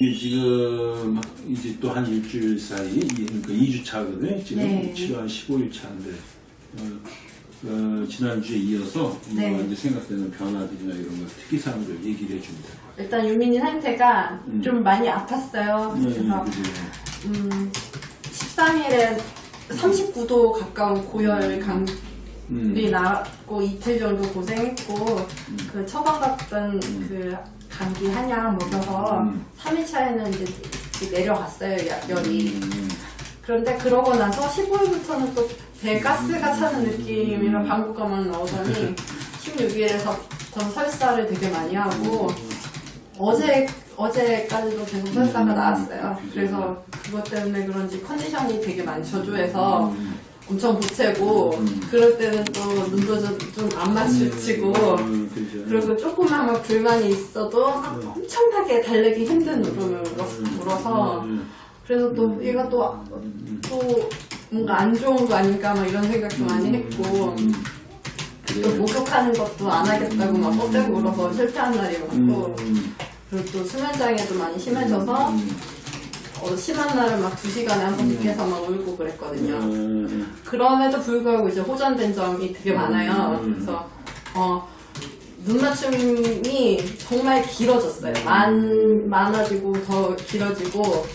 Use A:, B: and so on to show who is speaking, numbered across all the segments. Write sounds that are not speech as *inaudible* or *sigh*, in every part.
A: 이게 지금 이제 또 한 일주일 사이, 이- 그러니까 2주 차거든요. 지금
B: 네.
A: 7월 15일 차인데, 어, 어, 지난주에 이어서
B: 네.
A: 뭐 이제 생각되는 변화들이나 이런 것, 특이사항들 얘기를 같아요.
B: 일단 유민이 상태가
A: 음.
B: 좀 많이 아팠어요.
A: 네,
B: 그래서
A: 그죠.
B: 음, 13일에 39도 가까운 고열 감기
A: 음.
B: 나고 이틀 정도 고생했고 그 처방 받던 그 감기 한약 먹여서
A: 음.
B: 3일 차에는 이제 내려갔어요 야- 열이
A: 음.
B: 그런데 그러고 나서 15일부터는 또 배가스가 차는 느낌이라 방구가만 나오더니 16일에서 더 설사를 되게 많이 하고 어제 어제까지도 계속 설사가
A: 음.
B: 나왔어요. 그래서 그것 때문에 그런지 컨디션이 되게 많이 저조해서
A: 음.
B: 엄청 보채고
A: 음.
B: 그럴 때는 또 눈도 좀안 맞추치고
A: 음, 그죠.
B: 그리고 조금만 막 불만이 있어도 엄청나게 달래기 힘든 울음을 울어서
A: 음.
B: 그래서 또 얘가 또, 또 뭔가 안 좋은 거 아닐까 막 이런 생각도 많이 했고
A: 음.
B: 또. 목욕하는 것도 안 하겠다고 막 뻗대고 울어서 실패한 날이 많고
A: 음.
B: 그리고 또 수면장애도 많이 심해져서
A: 음.
B: 어, 심한 날은 막 두 시간에 한 번씩 해서 막 울고 그랬거든요.
A: 음.
B: 그럼에도 불구하고 이제 호전된 점이 되게 많아요.
A: 음.
B: 그래서 어, 눈 맞춤이 정말 길어졌어요. 많, 많아지고 더 길어지고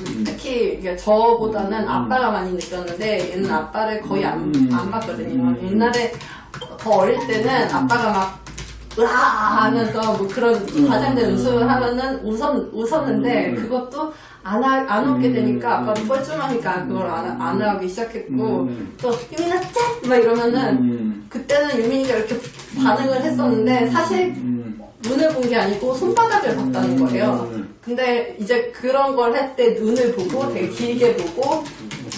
A: 음.
B: 특히 저보다는 아빠가 많이 느꼈는데 얘는 아빠를 거의 안,
A: 음.
B: 안 봤거든요. 옛날에 더 어릴 때는 아빠가 막 으아 하면서 뭐 그런 과장된 웃음을 하면은 웃었, 웃었는데
A: 음.
B: 그것도 안, 하, 안 웃게 되니까
A: 음.
B: 아빠도 뻘쭘하니까 그걸 안, 안 하기 시작했고
A: 음.
B: 또 유민아 짠! 막 이러면은
A: 음.
B: 그때는 유민이가 이렇게 반응을 했었는데 사실
A: 음.
B: 눈을 본 게 아니고 손바닥을 봤다는 거예요.
A: 음.
B: 근데 이제 그런 걸 할 때 눈을 보고 되게 길게 보고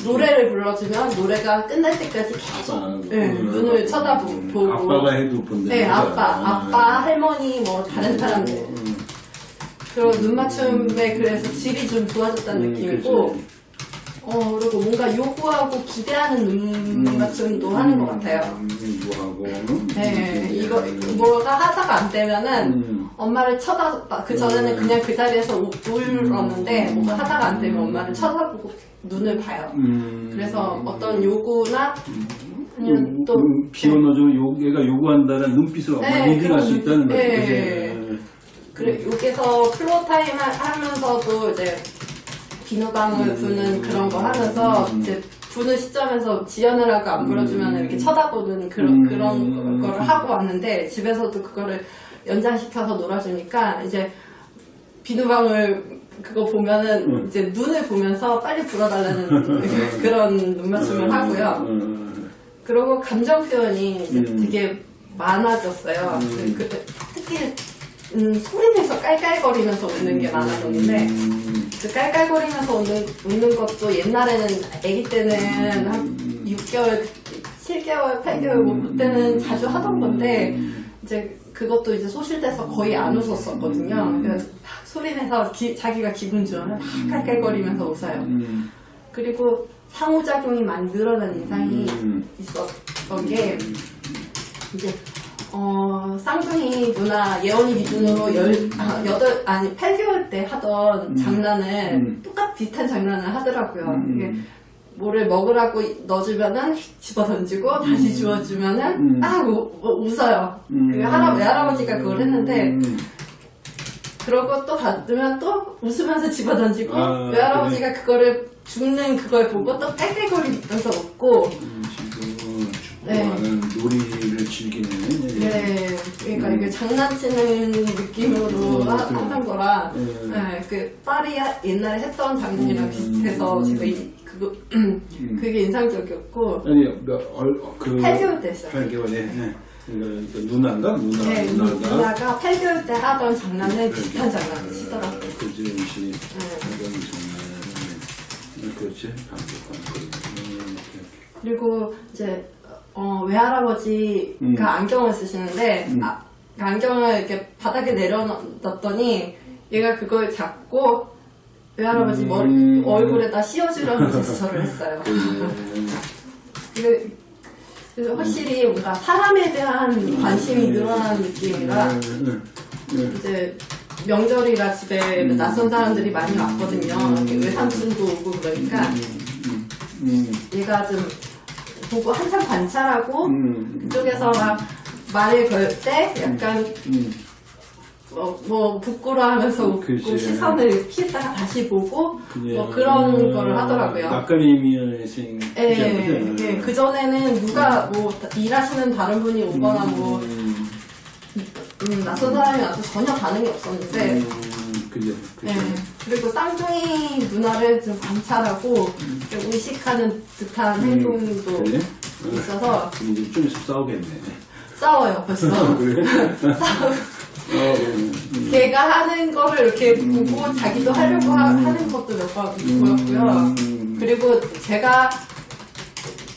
B: 노래를 불러주면 노래가 끝날 때까지 계속
A: 아,
B: 네,
A: 음.
B: 눈을 쳐다보고
A: 음. 아빠가 해도 본다.
B: 네 아빠 아빠 할머니 뭐 다른 사람들
A: 음.
B: 그런 눈 맞춤에 그래서 질이 좀 좋아졌다는
A: 음,
B: 느낌이고
A: 그치.
B: 어 그리고 뭔가 요구하고 기대하는 눈 맞춤도 하는 것 같아요.
A: 음, 뭐하고.
B: 네, 이거 뭐가 하다가 안 되면은
A: 음.
B: 엄마를 쳐다봤다. 그 전에는
A: 음.
B: 그냥 그 자리에서 우- 울었는데 뭐가 하다가 안 되면 엄마를 쳐다보고 눈을 봐요.
A: 음.
B: 그래서 어떤 요구나 아니면
A: 음,
B: 또
A: 음, 요- 얘가 요구한다는 엄마
B: 네,
A: 인식할 수 있다는 거죠.
B: 네. 그래 여기서 플로 타임 하- 하면서도 이제 비누방울
A: 음.
B: 부는 그런 거 하면서
A: 음.
B: 이제 부는 시점에서 지연을 하고 안 불어주면 이렇게 쳐다보는 그런
A: 음.
B: 그런 거를 하고 왔는데 집에서도 그거를 연장시켜서 놀아주니까 이제 비누방울 그거 보면은
A: 음.
B: 이제 눈을 보면서 빨리 불어달라는 *laughs* 그런 눈 맞춤을 하고요.
A: 음.
B: 그리고 감정 표현이 이제
A: 음.
B: 되게 많아졌어요.
A: 음.
B: 그, 특히 음, 소리내서 깔깔거리면서 웃는 게 많아졌는데
A: 음.
B: 그 깔깔거리면서 웃는, 웃는 것도 옛날에는 아기 때는 한 6개월, 7개월, 8개월 뭐 그때는 자주 하던 건데 이제 그것도 이제 소실돼서 거의 안 웃었었거든요. 그래서 막 소리내서 기- 자기가 기분 좋으면 막 깔깔거리면서 웃어요.
A: 음.
B: 그리고 상호작용이 많이 늘어난 인상이
A: 음.
B: 있었던 게 이제 어 쌍둥이 누나 예원이 기준으로 열 아, 여덟 아니 8개월 때 하던 장난을
A: 음.
B: 똑같 비슷한 장난을 하더라고요.
A: 음.
B: 이게 뭐를 먹으라고 넣어주면은 집어 던지고 다시 주워주면은
A: 음.
B: 아 우, 우- 웃어요.
A: 음.
B: 그 할아 외할아버지가 그걸 했는데
A: 음.
B: 그러고 또 받으면 또 웃으면서 집어 던지고
A: 아,
B: 외할아버지가 그거를 죽는 그걸 보고 또 깔깔거리면서 웃고
A: 음,
B: 네.
A: 좋아하는 놀이를 즐기는
B: 네, 그러니까 이게 장난치는 느낌으로
A: 음,
B: 하,
A: 그래.
B: 하는 거라,
A: 음.
B: 네, 그 하- 옛날에 했던 장난이랑
A: 음.
B: 비슷해서 제가 이, 그거 그게 인상적이었고
A: 아니 몇, 얼, 그
B: 8개월 때 했어요.
A: 8개월에 네. 그러니까 그 누나인가 누나
B: 네,
A: 누나가
B: 누나가 8개월 때 하던 장난을
A: 그러니까.
B: 비슷한 장난을 치더라고요.
A: 그지 음식
B: 네.
A: 하던 네. 그렇지 반복한 음,
B: 그리고 이제 어, 외할아버지가
A: 음.
B: 안경을 쓰시는데
A: 음.
B: 아, 그 안경을 이렇게 바닥에 내려놨더니 얘가 그걸 잡고 외할아버지
A: 음.
B: 머리, 얼굴에다 씌워주려는 *laughs* 제스처를 했어요.
A: 음.
B: 그- 그래서 확실히 뭔가 사람에 대한 관심이 늘어나는 느낌이라
A: 음, 음, 음.
B: 이제 명절이라 집에 낯선 사람들이 많이 왔거든요. 외삼촌도 오고 그러니까 얘가 좀 보고 한참 관찰하고
A: 음,
B: 그쪽에서 막 말을 걸 때 약간
A: 음.
B: 뭐, 뭐 부끄러워하면서 웃고
A: 그치.
B: 시선을 피했다가 다시 보고
A: 그냥,
B: 뭐 그런
A: 음,
B: 거를 하더라고요.
A: 낯가림이 생.
B: 예, 예, 그 전에는 누가 뭐 일하시는 다른 분이 오거나 뭐
A: 음,
B: 음, 낯선 사람이 와도 전혀 반응이 없었는데
A: 음, 그죠.
B: 예, 그리고 쌍둥이 누나를 좀 관찰하고 좀 의식하는 듯한 행동도
A: 음. 그래?
B: 있어서
A: 그럼 이제 좀 있으면 싸우겠네.
B: 싸워요 벌써
A: 그래? *laughs*
B: 싸우
A: 어, 음,
B: 걔가 하는 거를 이렇게 보고 자기도 하려고 하, 는 것도 몇 번 보였고요
A: 음.
B: 그리고 제가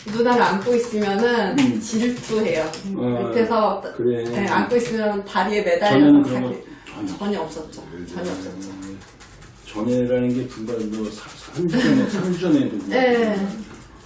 B: 누나를 안고 있으면은
A: 음.
B: 질투해요
A: 어,
B: 밑에서
A: 그래.
B: 네, 안고 있으면 다리에
A: 전에는
B: 매달려서
A: 그런 거 전혀
B: 전혀 없었죠 전혀 없었죠
A: 전에라는 게 불과 뭐 3주 전에, 3주 전에도.
B: 네.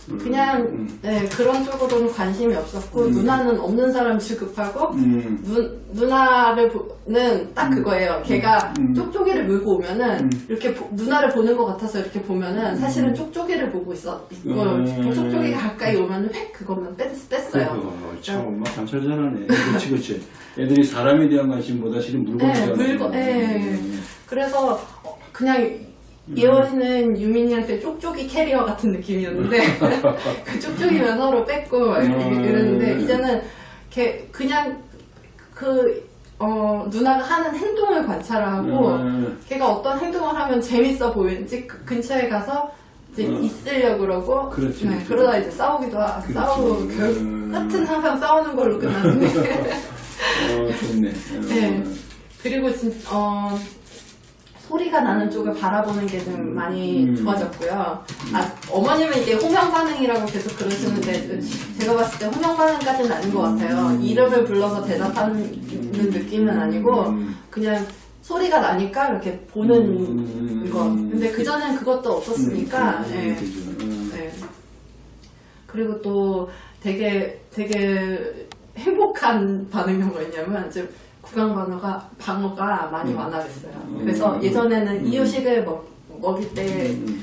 A: 음,
B: 그냥
A: 음,
B: 네, 그런 쪽으로는 관심이 없었고 누나는 없는 사람 취급하고
A: 음,
B: 누, 누나를 보는 딱 그거예요. 걔가
A: 음.
B: 쪽쪽이를 물고 오면은
A: 음.
B: 이렇게 보- 누나를 보는 것 같아서 이렇게 보면은 사실은 쪽쪽이를 보고 있어.
A: 음.
B: 쪽쪽이가 가까이 오면은 획 그것만 뺐, 뺐어요.
A: 어, 참 엄마 관찰 잘하네. 그렇지, 그렇지. 애들이 사람에 대한 관심보다 실은 물건에
B: 네,
A: 대한
B: 물건,
A: 관심.
B: 네. 그래서 어, 그냥 예원이는 유민이한테 쪽쪽이 캐리어 같은 느낌이었는데 *laughs* 그 쪽쪽이면 서로 이렇게
A: 음.
B: 이랬는데 이제는 걔 그냥 그 어, 누나가 하는 행동을 관찰하고
A: 음.
B: 걔가 어떤 행동을 하면 재밌어 보이는지 그 근처에 가서 이제
A: 음.
B: 있으려고 그러고
A: 그렇지,
B: 네,
A: 그렇지.
B: 그러다 이제 싸우기도 하고
A: 그렇지.
B: 싸우고 결
A: 음.
B: 끝은 항상 싸우는 걸로 끝나는데 *laughs*
A: 어, 좋네. 어.
B: 네. 그리고 진, 어, 소리가 나는 쪽을 바라보는 게 좀 많이
A: 음.
B: 좋아졌고요. 아, 어머님은 이게 호명 반응이라고 계속 그러시는데 제가 봤을 때 호명 반응까지는 아닌 것 같아요. 이름을 불러서 대답하는 느낌은 아니고
A: 음.
B: 그냥 소리가 나니까 이렇게 보는
A: 음.
B: 거. 근데 그전엔 그것도 없었으니까
A: 음. 음.
B: 네. 그리고 또 되게 되게 행복한 반응이 뭐였냐면 구강 방어가 방어가 많이
A: 음.
B: 많아졌어요.
A: 음.
B: 그래서 예전에는
A: 음.
B: 이유식을 먹, 먹일 때
A: 음.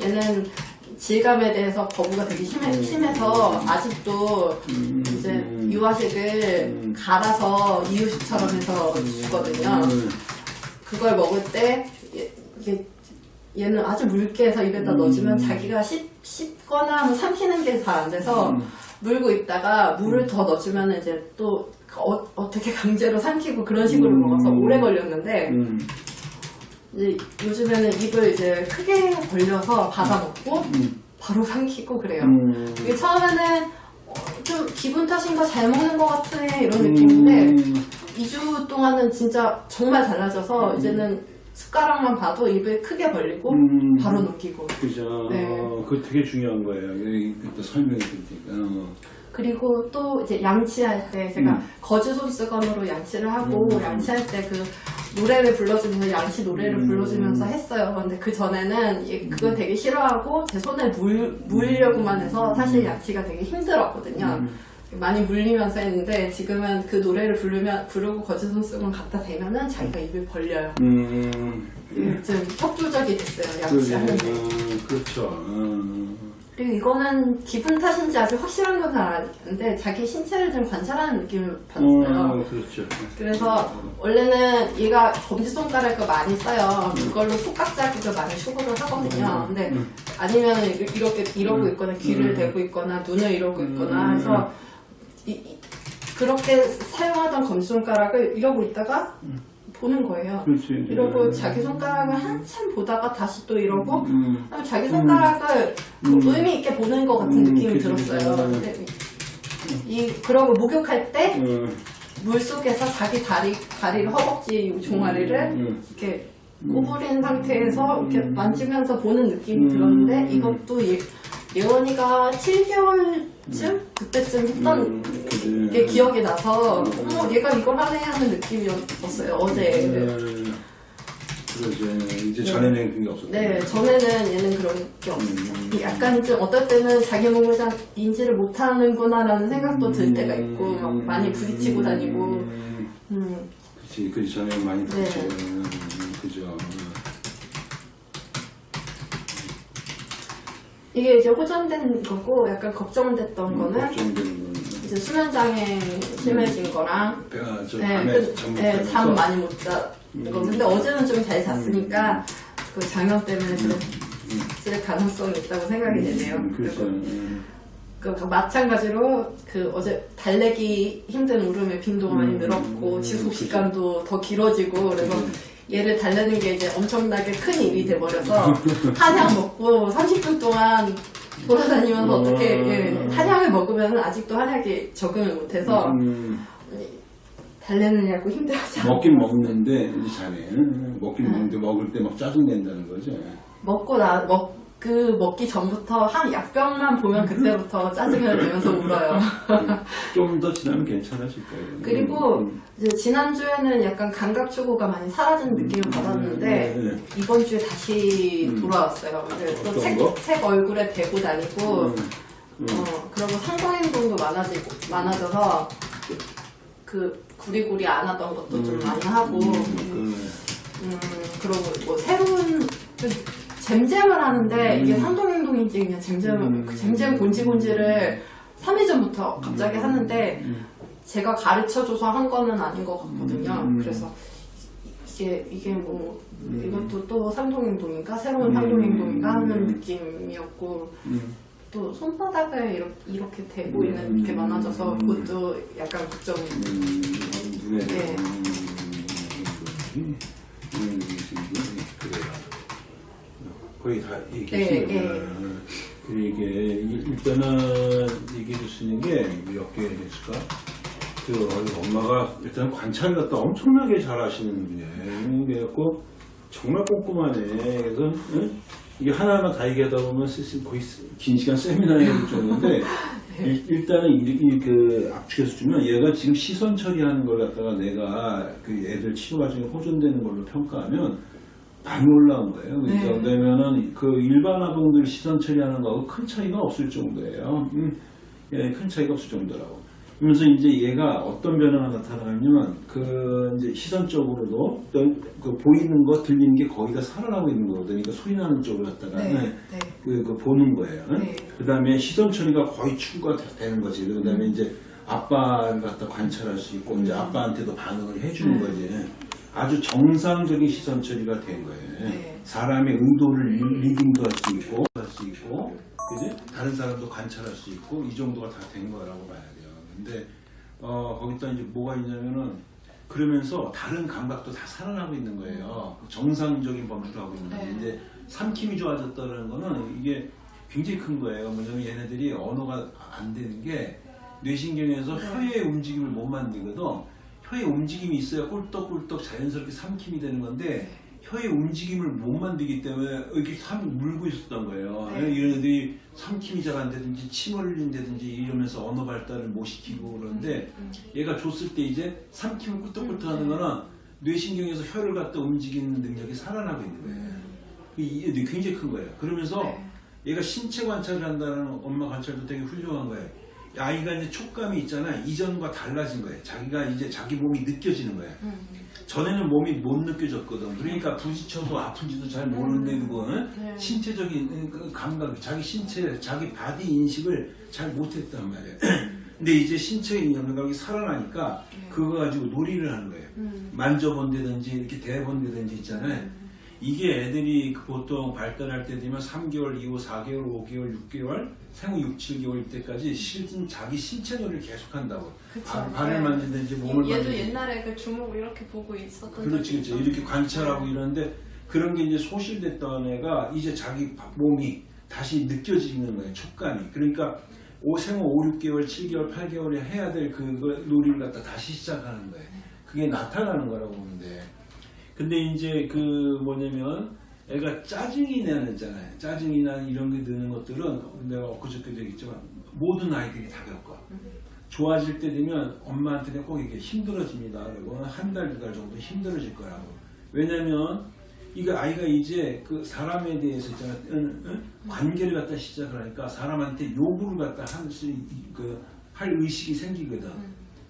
B: 얘는 질감에 대해서 거부가 되게 심해,
A: 음.
B: 심해서 아직도
A: 음.
B: 이제
A: 음.
B: 유아식을
A: 음.
B: 갈아서 이유식처럼 해서 주거든요.
A: 음.
B: 그걸 먹을 때 얘- 이게 얘는 아주 묽게 해서 입에다
A: 음.
B: 넣어주면 자기가 씹, 씹거나 뭐 삼키는 게 잘 안 돼서
A: 음.
B: 물고 있다가 물을 더 넣어주면 이제 또 어, 떻게 강제로 삼키고 그런 식으로
A: 음.
B: 먹어서 오래 걸렸는데
A: 음.
B: 이제 요즘에는 입을 이제 크게 벌려서 받아 먹고
A: 음.
B: 바로 삼키고 그래요.
A: 음.
B: 이게 처음에는 어, 좀 기분 탓인가 잘 먹는 것 같으네 이런 느낌인데
A: 음.
B: 2주 동안은 진짜 정말 달라져서 이제는 숟가락만 봐도 입을 크게 벌리고
A: 음.
B: 바로 넘기고
A: 그죠.
B: 네.
A: 어, 그거 되게 중요한 거예요. 여기 또 설명해 줄 테니까. 어.
B: 그리고 또 이제 양치할 때 제가
A: 음.
B: 거즈 손수건으로 양치를 하고
A: 음.
B: 양치할 때 그 노래를 불러주면서 양치 노래를
A: 음.
B: 불러주면서 했어요. 근데 그 전에는 얘 그걸 되게 싫어하고 제 손에 물 물려고만 해서 사실 양치가 되게 힘들었거든요.
A: 음.
B: 많이 물리면서 했는데 지금은 그 노래를 부르면 부르고 거즈 손수건 갖다 대면은 자기가 입을 벌려요.
A: 음.
B: 음, 좀 협조적이 됐어요.
A: 그래,
B: 양치하는데.
A: 어, 그렇죠. 어.
B: 그리고 이거는 기분 탓인지 아직 확실한 건 아닌데 자기 신체를 좀 관찰하는 느낌을 받았어요.
A: 어, 그렇죠.
B: 그래서 원래는 얘가 검지손가락을 많이 써요. 그걸로 손깍 자국을 많이 추구를 하거든요. 근데
A: 음.
B: 아니면 이렇게 이러고
A: 음.
B: 있거나 귀를
A: 음.
B: 대고 있거나 눈을 이러고 있거나
A: 음.
B: 해서 이- 이- 그렇게 사용하던 검지손가락을 이러고 있다가 보는 거예요.
A: 그렇지.
B: 이러고
A: 음.
B: 자기 손가락을 한참 보다가 다시 또 이러고
A: 음.
B: 그다음에 자기 손가락을 그
A: 음.
B: 의미 있게 보는 것 같은
A: 음,
B: 느낌이 들었어요.
A: 음.
B: 이 그러고 목욕할 때
A: 어.
B: 물 속에서 자기 다리 다리를 허벅지 이 종아리를
A: 음.
B: 이렇게 꼬부린 상태에서 이렇게
A: 음.
B: 만지면서 보는 느낌이
A: 음.
B: 들었는데 이것도 예, 예원이가 7개월쯤 그때쯤 했던
A: 음.
B: 게 기억이 나서
A: 음.
B: 어머 얘가 이걸 하네 하는 느낌이었어요 어제.
A: 음. 그러지. 이제 전에는 그게 없었던
B: 네. 전에는 얘는 그런 게 없었죠.
A: 음.
B: 약간 좀 어떨 때는 자기 몸을 잘 인지를 못하는구나 라는 생각도 들 때가 있고 막 많이 부딪히고 다니고
A: 음.
B: 음,
A: 그렇지. 그 전에 많이
B: 네.
A: 듣죠. 음, 그죠.
B: 이게 이제 호전된 거고 약간 걱정됐던 거는
A: 걱정되는 건
B: 이제 수면장애 심해진 거랑
A: 배가 저
B: 네, 그, 네, 잠 많이 못 자. 거 근데 어제는 좀 잘 잤으니까 그 장염 때문에 그랬을 가능성이 있다고 생각이 되네요.
A: 음, 그렇죠. 음.
B: 그 마찬가지로 그 어제 달래기 힘든 울음의 빈도가 많이
A: 음,
B: 늘었고
A: 음,
B: 지속
A: 그죠.
B: 시간도 더 길어지고 그래서
A: 음.
B: 얘를 달래는 게 이제 엄청나게 큰 일이 돼버려서 *laughs* 한약 먹고 30분 동안 돌아다니면서
A: 음.
B: 어떻게 예, 한약을 먹으면 아직도 한약이 적응을 못해서
A: 음,
B: 달래느냐고 힘들어하지
A: 먹긴 먹는데 이제 자네 음, 먹긴
B: 네.
A: 먹는데 먹을 때 막 짜증 낸다는 거죠.
B: 먹고 나 먹 그 먹기 전부터 한 약병만 보면 그때부터 짜증을 내면서 울어요.
A: 좀 더 지나면 괜찮아질 거예요.
B: 그리고
A: 음,
B: 지난주에는 약간 감각 추구가 많이 사라진 느낌을 받았는데
A: 네, 네.
B: 이번 주에 다시 돌아왔어요. 또 책,
A: 거?
B: 책 얼굴에 대고 다니고
A: 음, 음.
B: 어, 그리고 상동행동도 많아지고 많아져서 그, 그 구리구리 안 하던 것도 좀 많이 하고
A: 그,
B: 음, 그리고 뭐 새로운 그 잼잼을 하는데 이게 상동행동인지 그냥 잼잼
A: 음.
B: 그 잼잼 곤지곤지를 3일 전부터 갑자기 하는데
A: 음.
B: 제가 가르쳐줘서 한 거는 아닌 것 같거든요.
A: 음.
B: 그래서 이게 이게 뭐
A: 음.
B: 이것도 또 상동행동인가 새로운
A: 음.
B: 상동행동인가 하는
A: 음.
B: 느낌이었고
A: 음.
B: 또 손바닥을 이렇게, 이렇게 대고 있는 게
A: 음.
B: 많아져서 그것도 약간 걱정.
A: 음,
B: 네.
A: 음, 음, 그래요. 거의 다
B: 네,
A: 얘기했어요.
B: 네.
A: 그리고 이게 일단은 얘기해 줄 수 있는 게 몇 개 있을까? 그 엄마가 일단 관찰을 갖다 엄청나게 잘 하시는 분이에요. 그래갖고 정말 꼼꼼하네. 그래서 응? 이게 하나하나 다 얘기하다 보면 슬슬 거의 긴 시간 세미나에 될 정도인데 *laughs* 일- 일단은 이, 이- 그 압축해서 주면 얘가 지금 시선 처리하는 걸 갖다가 내가 그 애들 치료 과정에 호전되는 걸로 평가하면 많이 올라온 거예요. 그러니까
B: 네.
A: 왜냐면은 그 일반 아동들 시선 처리하는 거하고 큰 차이가 없을 정도예요. 음, 예, 큰 차이가 없을 정도라고. 그러면서 이제 얘가 어떤 변화가 나타나냐면 그 이제 시선적으로도 그 보이는 거 들리는 게 거의 다 살아나고 있는 거거든요. 그러니까 소리 나는 쪽을 갖다가
B: 네,
A: 네.
B: 네.
A: 그, 그 보는 거예요.
B: 네.
A: 그 다음에 시선 처리가 거의 추구가 되는 거지. 그 다음에 이제 아빠를 갖다 관찰할 수 있고, 이제 아빠한테도 반응을 해주는
B: 네.
A: 거지. 아주 정상적인 시선 처리가 된 거예요.
B: 네.
A: 사람의 의도를 리- 리딩도 할 수 있고, 할 수 있고, 그지? 다른 사람도 관찰할 수 있고, 이 정도가 다 된 거라고 봐야 돼요. 근데, 어, 거기다 이제 뭐가 있냐면은, 그러면서 다른 감각도 다 살아나고 있는 거예요. 정상적인 범주로 하고 있는 건데,
B: 네.
A: 이제 삼킴이 좋아졌다는 거는 이게 굉장히 큰 거예요. 뭐냐면 얘네들이 언어가 안 되는 게 뇌신경에서 혀의 움직임을 못 만들거든. 혀의 움직임이 있어야 꿀떡꿀떡 자연스럽게 삼킴이 되는 건데 혀의 움직임을 못 만들기 때문에 이렇게 삼 물고 있었던 거예요.
B: 네.
A: 이런 애들이 삼킴이 잘 안 되든지 침 흘린다든지 이러면서 언어 발달을 못 시키고 그러는데 얘가 줬을 때 이제 삼킴을 꿀떡꿀떡 하는 거는 뇌신경에서 혀를 갖다 움직이는 능력이 살아나고 있는 거예요. 이게 굉장히 큰 거예요. 그러면서
B: 네.
A: 얘가 신체 관찰을 한다는 엄마 관찰도 되게 훌륭한 거예요. 아이가 이제 촉감이 있잖아. 이전과 달라진 거예요. 자기가 이제 자기 몸이 느껴지는 거예요.
B: 음.
A: 전에는 몸이 못 느껴졌거든. 그러니까 부딪혀도 아픈지도 잘 모르는데 그거는
B: 네.
A: 신체적인 그 감각, 자기 신체, 자기 body 인식을 잘 못했단 말이에요. *clears throat* 근데 이제 신체의 감각이 살아나니까 그거 가지고 놀이를 하는 거예요.
B: 음.
A: 만져본다든지 이렇게 대본다든지 있잖아요. 이게 애들이 그 보통 발달할 때 되면 3개월 이후 4개월, 5개월, 6개월, 생후 6, 7개월 이때까지 실은 자기 신체 놀이를 계속 한다고.
B: 그쵸.
A: 발, 발을
B: 네.
A: 만지든지 몸을
B: 얘도
A: 만지든지.
B: 옛날에 그 주먹을 이렇게 보고 있었던
A: 그렇지, 그렇지. 이렇게 관찰하고 이러는데 그런 게 이제 소실됐던 애가 이제 자기 몸이 다시 느껴지는 거예요. 촉감이. 그러니까 오, 생후 5, 6개월, 7개월, 8개월에 해야 될 그 놀이를 갖다 다시 시작하는 거예요. 그게 나타나는 거라고 돼. 근데 이제 그 뭐냐면 애가 짜증이 나잖아요. 짜증이 나는 이런 게 드는 것들은 내가 엊그저께도 얘기했지만 모든 아이들이 다 겪어. 좋아질 때 되면 엄마한테는 꼭 이게 힘들어집니다. 그리고 한 달, 두 달 정도 힘들어질 거라고. 왜냐면 이거 아이가 이제 그 사람에 대해서 있잖아. 관계를 갖다 시작을 하니까 사람한테 요구를 갖다 할 수, 그, 할 의식이 생기거든.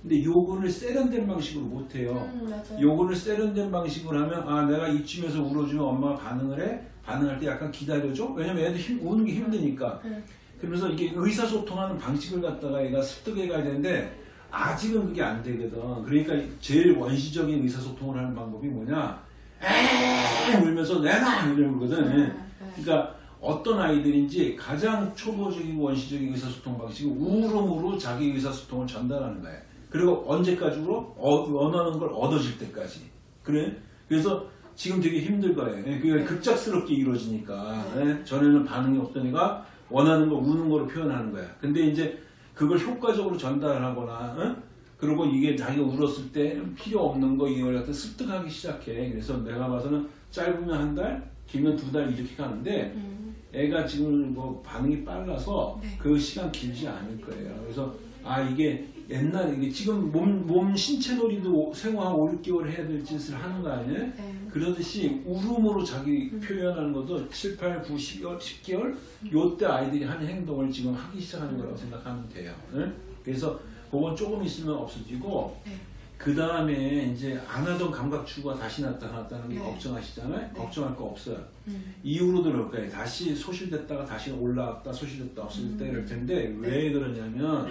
A: 근데 요거를 세련된 방식으로 못해요.
B: 음.
A: 요거를 세련된 방식으로 하면 아 내가 이쯤에서 울어주면 엄마가 반응을 해 반응할 때 약간 기다려줘 왜냐면 애들 힘, 우는 게 힘드니까
B: 네.
A: 그러면서 이게 의사소통하는 방식을 갖다가 얘가 습득해 가야 되는데 아직은 그게 안 되거든 그러니까 제일 원시적인 의사소통을 하는 방법이 뭐냐 에 울면서 내놔 이러거든
B: 네.
A: 그러니까 어떤 아이들인지 가장 초보적인 원시적인 의사소통 방식이 울음으로 자기 의사소통을 전달하는 거예요. 그리고 언제까지로 어, 원하는 걸 얻어질 때까지. 그래? 그래서 지금 되게 힘들 거예요. 예, 그게 급작스럽게 이루어지니까. 예, 전에는 반응이 없던 애가 원하는 거 우는 거로 표현하는 거야. 근데 이제 그걸 효과적으로 전달하거나, 어? 그리고 이게 자기가 울었을 때 필요 없는 거 이걸 갖다 습득하기 시작해. 그래서 내가 봐서는 짧으면 한 달, 길면 두 달 이렇게 가는데
B: 음,
A: 애가 지금 뭐 반응이 빨라서
B: 네.
A: 그 시간 길지 않을 거예요. 그래서 아 이게 옛날 이게 지금 몸, 몸 신체 놀이도 생후 한 5, 6개월 해야 될 짓을 하는 거 아니에요?
B: 네.
A: 그러듯이 울음으로 자기 표현하는 것도 7, 8, 9, 10개월, 10개월 요때 아이들이 하는 행동을 지금 하기 시작하는 거라고 생각하면 돼요. 예? 그래서 그건 조금 있으면 없어지고
B: 네.
A: 그 다음에 이제 안 하던 감각 추구가 다시 나타났다는 게
B: 네.
A: 걱정하시잖아요.
B: 네.
A: 걱정할 거 없어요.
B: 음,
A: 이후로도 그럴 거예요. 다시 소실됐다가 다시 올라왔다 소실됐다 없을 때 이럴 텐데 왜 그러냐면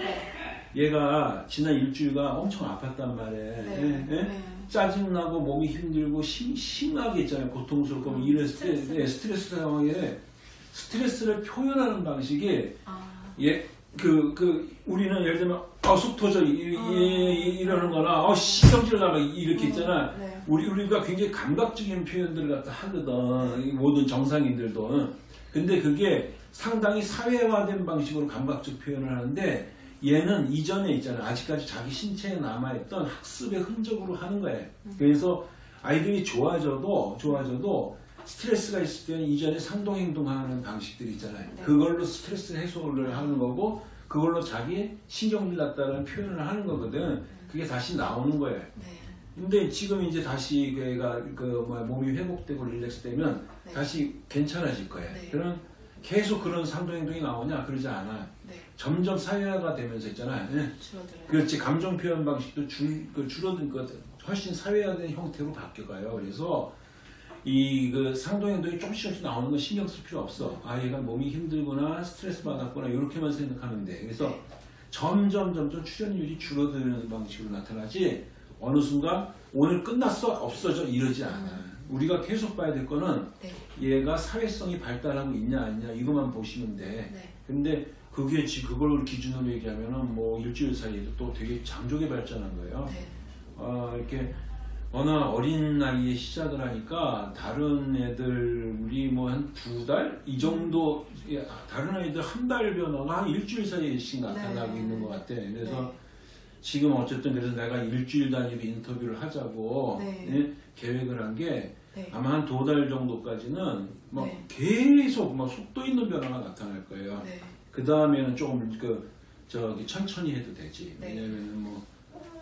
A: 얘가 지난 일주일가 엄청 아팠단 말이에요.
B: 네.
A: 예? 예?
B: 네.
A: 짜증나고 몸이 힘들고 심, 심하게 있잖아요. 고통스럽고
B: 음,
A: 이랬을 때
B: 스트레스.
A: 네, 스트레스 상황에 스트레스를 표현하는 방식이
B: 아,
A: 예, 그, 그, 우리는 예를 들면, 아, 속 터져, 이,
B: 아.
A: 이, 이러는 거나, 어, 신경질 나가, 이렇게
B: 음,
A: 있잖아.
B: 네.
A: 우리, 우리가 굉장히 감각적인 표현들을 갖다 하거든. 이 모든 정상인들도. 근데 그게 상당히 사회화된 방식으로 감각적 표현을 하는데, 얘는 이전에 있잖아. 아직까지 자기 신체에 남아있던 학습의 흔적으로 하는 거예요. 그래서 아이들이 좋아져도, 좋아져도, 스트레스가 있을 때는 이전에 상동 행동하는 방식들이 있잖아요.
B: 네.
A: 그걸로 스트레스 해소를 하는 거고 그걸로 자기 신경질 났다는 표현을 하는 거거든. 그게 다시 나오는 거예요.
B: 네.
A: 근데 지금 이제 다시 그 애가 그 뭐야 몸이 회복되고 릴렉스 되면
B: 네.
A: 다시 괜찮아질 거예요.
B: 네.
A: 그럼 계속 그런 상동행동이 나오냐 그러지 않아.
B: 네.
A: 점점 사회화가 되면서 있잖아요. 예.
B: 줄어들어요.
A: 그렇지 감정 표현 방식도 줄, 그 줄어든 것 훨씬 사회화된 형태로 바뀌어가요. 그래서 이 그 상동행동이 조금씩 조금씩 나오는 건 신경 쓸 필요 없어. 아 얘가 몸이 힘들구나 스트레스 받았구나 이렇게만 생각하면 돼. 그래서
B: 네.
A: 점점 점점 출연율이 줄어드는 방식으로 나타나지 어느 순간 오늘 끝났어 없어져 이러지 않아. 우리가 계속 봐야 될 거는
B: 네.
A: 얘가 사회성이 발달하고 있냐 아니냐 이것만 보시면 돼.
B: 네.
A: 근데 그게 지 그걸 기준으로 얘기하면은 뭐 일주일 사이에도 또 되게 장족의 발전한 거예요.
B: 네.
A: 어, 이렇게 워낙 어린 나이에 시작을 하니까 다른 애들 우리 뭐 한 두 달 이 정도 예, 다른 아이들 한 달 변화가 한 일주일 사이에씩 나타나고
B: 네.
A: 있는 것 같아. 그래서
B: 네.
A: 지금 어쨌든 그래서 내가 일주일 단위로 인터뷰를 하자고
B: 네.
A: 예, 계획을 한게
B: 네.
A: 아마 한 두 달 정도까지는 뭐
B: 네.
A: 계속 뭐 속도 있는 변화가 나타날 거예요.
B: 네.
A: 그 다음에는 조금 그 저기 천천히 해도 되지.
B: 네.
A: 왜냐면은 뭐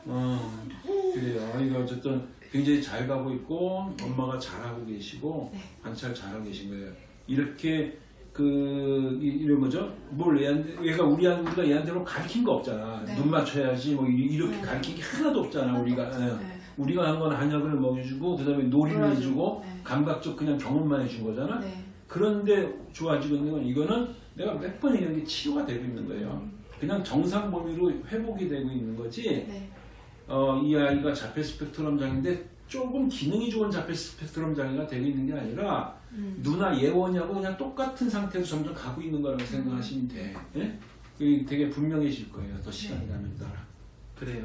A: 어, 그래요. 이거 어쨌든 굉장히 잘 가고 있고 엄마가 잘하고 계시고
B: 네.
A: 관찰 잘하고 계신 거예요. 이렇게 그 이- 이런 거죠. 뭘 얘한테 얘가 우리 우리가 얘한테 뭐 가르친 거 없잖아.
B: 네.
A: 눈 맞춰야지 뭐 이- 이렇게
B: 네.
A: 가르친 게 하나도 없잖아. 우리가 예.
B: 네.
A: 우리가 한 건 한약을 먹여주고 그다음에 놀이를 해주고
B: 네.
A: 감각적 그냥 경험만 해준 거잖아.
B: 네.
A: 그런데 좋아지고 있는 건 이거는 내가 몇 번 얘기한 게 치유가 되고 있는 거예요. 그냥 정상 범위로 회복이 되고 있는 거지.
B: 네.
A: 어, 이 아이가 자폐 스펙트럼 장애인데 조금 기능이 좋은 자폐 스펙트럼 장애가 되고 있는 게 아니라
B: 음.
A: 누나 예원이하고 그냥 똑같은 상태로 점점 가고 있는 거라고 생각하시면 돼. 예? 그게 되게 분명해질 거예요. 더 시간이 가면 따라. 그래요.